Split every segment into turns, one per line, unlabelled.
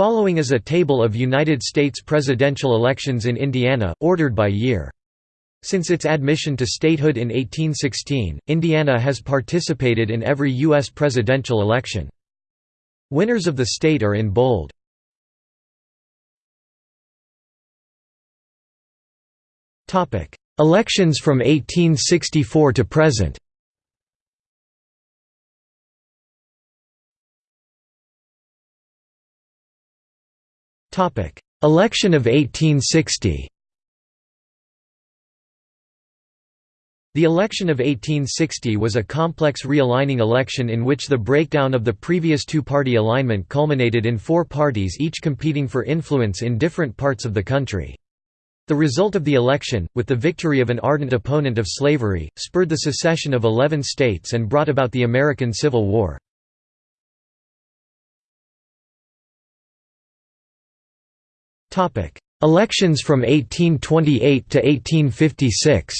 Following is a table of United States presidential elections in Indiana, ordered by year. Since its admission to statehood in 1816, Indiana has participated in every U.S. presidential election. Winners of the state are in bold. Elections from 1864 to present Election of 1860 The election of 1860 was a complex realigning election in which the breakdown of the previous two-party alignment culminated in four parties each competing for influence in different parts of the country. The result of the election, with the victory of an ardent opponent of slavery, spurred the secession of 11 states and brought about the American Civil War. Elections from 1828 to 1856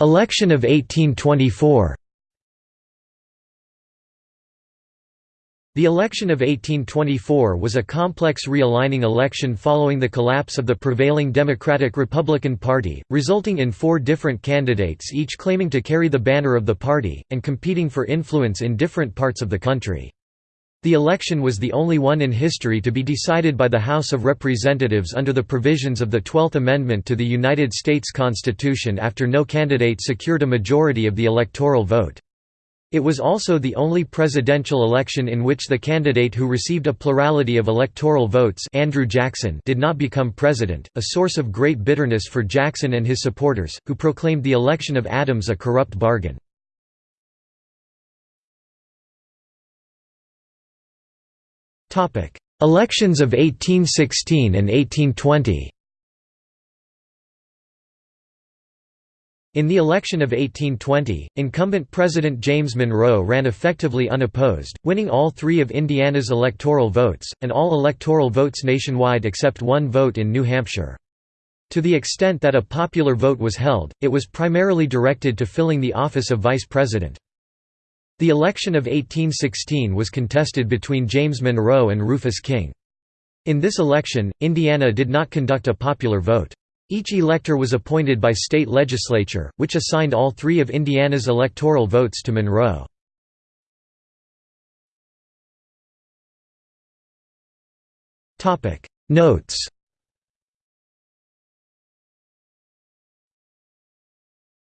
Election of 1824 The election of 1824 was a complex realigning election following the collapse of the prevailing Democratic-Republican Party, resulting in four different candidates each claiming to carry the banner of the party, and competing for influence in different parts of the country. The election was the only one in history to be decided by the House of Representatives under the provisions of the Twelfth Amendment to the United States Constitution after no candidate secured a majority of the electoral vote. It was also the only presidential election in which the candidate who received a plurality of electoral votes Andrew Jackson did not become president, a source of great bitterness for Jackson and his supporters, who proclaimed the election of Adams a corrupt bargain. Elections of 1816 and 1820 In the election of 1820, incumbent President James Monroe ran effectively unopposed, winning all three of Indiana's electoral votes, and all electoral votes nationwide except one vote in New Hampshire. To the extent that a popular vote was held, it was primarily directed to filling the office of vice president. The election of 1816 was contested between James Monroe and Rufus King. In this election, Indiana did not conduct a popular vote. Each elector was appointed by state legislature, which assigned all three of Indiana's electoral votes to Monroe. Notes